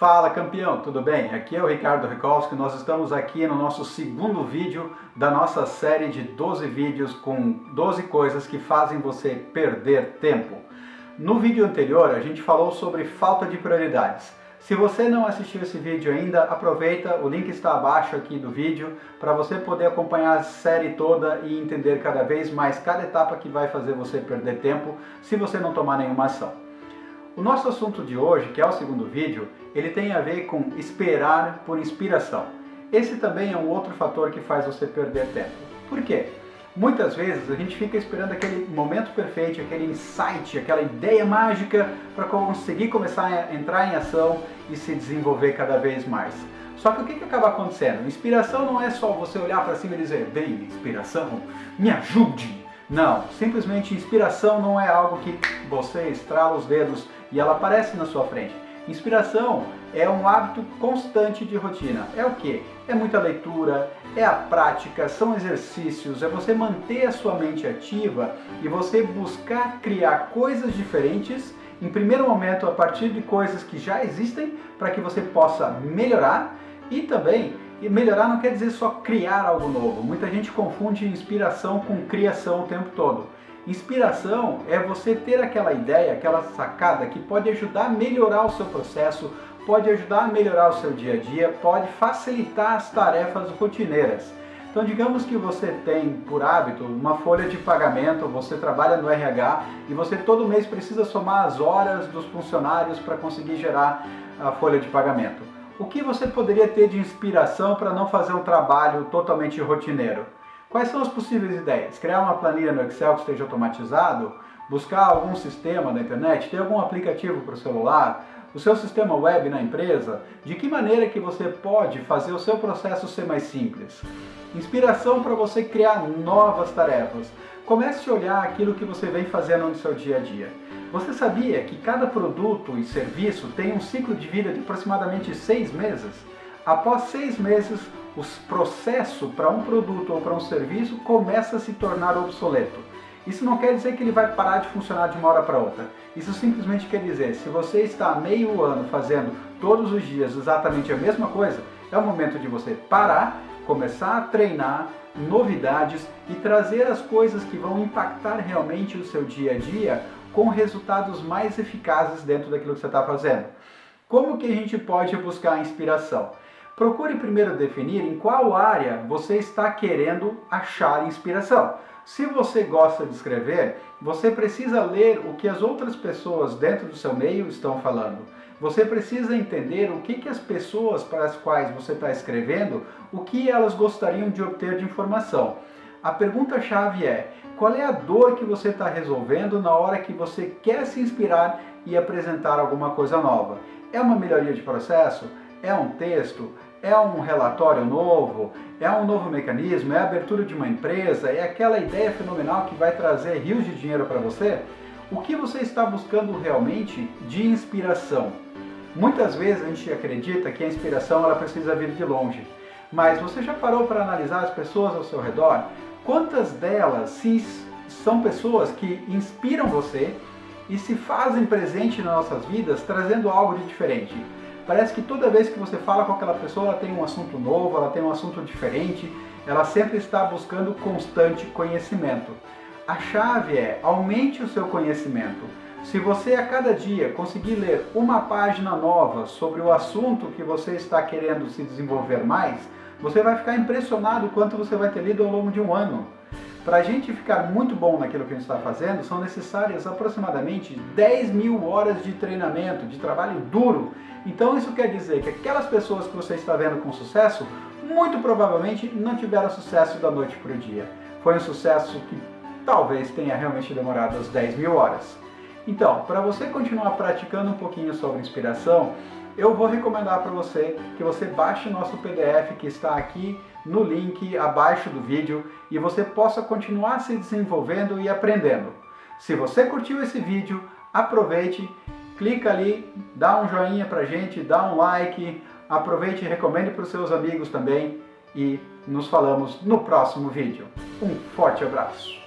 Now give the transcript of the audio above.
Fala campeão, tudo bem? Aqui é o Ricardo Rikolski, nós estamos aqui no nosso segundo vídeo da nossa série de 12 vídeos com 12 coisas que fazem você perder tempo. No vídeo anterior a gente falou sobre falta de prioridades. Se você não assistiu esse vídeo ainda, aproveita, o link está abaixo aqui do vídeo para você poder acompanhar a série toda e entender cada vez mais cada etapa que vai fazer você perder tempo se você não tomar nenhuma ação. O nosso assunto de hoje, que é o segundo vídeo, ele tem a ver com esperar por inspiração. Esse também é um outro fator que faz você perder tempo. Por quê? Muitas vezes a gente fica esperando aquele momento perfeito, aquele insight, aquela ideia mágica para conseguir começar a entrar em ação e se desenvolver cada vez mais. Só que o que, que acaba acontecendo? Inspiração não é só você olhar para cima e dizer, bem, inspiração, me ajude. Não, simplesmente inspiração não é algo que você estrala os dedos e ela aparece na sua frente. Inspiração é um hábito constante de rotina. É o que? É muita leitura, é a prática, são exercícios, é você manter a sua mente ativa e você buscar criar coisas diferentes, em primeiro momento a partir de coisas que já existem, para que você possa melhorar e também melhorar não quer dizer só criar algo novo. Muita gente confunde inspiração com criação o tempo todo. Inspiração é você ter aquela ideia, aquela sacada que pode ajudar a melhorar o seu processo, pode ajudar a melhorar o seu dia a dia, pode facilitar as tarefas rotineiras. Então digamos que você tem por hábito uma folha de pagamento, você trabalha no RH e você todo mês precisa somar as horas dos funcionários para conseguir gerar a folha de pagamento. O que você poderia ter de inspiração para não fazer um trabalho totalmente rotineiro? Quais são as possíveis ideias? Criar uma planilha no Excel que esteja automatizado? Buscar algum sistema na internet? Ter algum aplicativo para o celular? O seu sistema web na empresa? De que maneira que você pode fazer o seu processo ser mais simples? Inspiração para você criar novas tarefas. Comece a olhar aquilo que você vem fazendo no seu dia a dia. Você sabia que cada produto e serviço tem um ciclo de vida de aproximadamente seis meses? Após seis meses, o processo para um produto ou para um serviço começa a se tornar obsoleto. Isso não quer dizer que ele vai parar de funcionar de uma hora para outra. Isso simplesmente quer dizer, se você está meio ano fazendo todos os dias exatamente a mesma coisa, é o momento de você parar, começar a treinar novidades e trazer as coisas que vão impactar realmente o seu dia a dia com resultados mais eficazes dentro daquilo que você está fazendo. Como que a gente pode buscar inspiração? Procure primeiro definir em qual área você está querendo achar inspiração. Se você gosta de escrever, você precisa ler o que as outras pessoas dentro do seu meio estão falando. Você precisa entender o que, que as pessoas para as quais você está escrevendo, o que elas gostariam de obter de informação. A pergunta-chave é, qual é a dor que você está resolvendo na hora que você quer se inspirar e apresentar alguma coisa nova? É uma melhoria de processo? É um texto? É um relatório novo? É um novo mecanismo? É a abertura de uma empresa? É aquela ideia fenomenal que vai trazer rios de dinheiro para você? O que você está buscando realmente de inspiração? Muitas vezes a gente acredita que a inspiração ela precisa vir de longe. Mas você já parou para analisar as pessoas ao seu redor? Quantas delas se, são pessoas que inspiram você e se fazem presente nas nossas vidas trazendo algo de diferente? Parece que toda vez que você fala com aquela pessoa, ela tem um assunto novo, ela tem um assunto diferente, ela sempre está buscando constante conhecimento. A chave é aumente o seu conhecimento. Se você a cada dia conseguir ler uma página nova sobre o assunto que você está querendo se desenvolver mais, você vai ficar impressionado quanto você vai ter lido ao longo de um ano. Para a gente ficar muito bom naquilo que a gente está fazendo, são necessárias aproximadamente 10 mil horas de treinamento, de trabalho duro. Então isso quer dizer que aquelas pessoas que você está vendo com sucesso, muito provavelmente não tiveram sucesso da noite para o dia. Foi um sucesso que talvez tenha realmente demorado as 10 mil horas. Então, para você continuar praticando um pouquinho sobre inspiração, eu vou recomendar para você que você baixe o nosso PDF que está aqui no link abaixo do vídeo e você possa continuar se desenvolvendo e aprendendo. Se você curtiu esse vídeo, aproveite, clica ali, dá um joinha pra gente, dá um like, aproveite e recomende para os seus amigos também e nos falamos no próximo vídeo. Um forte abraço!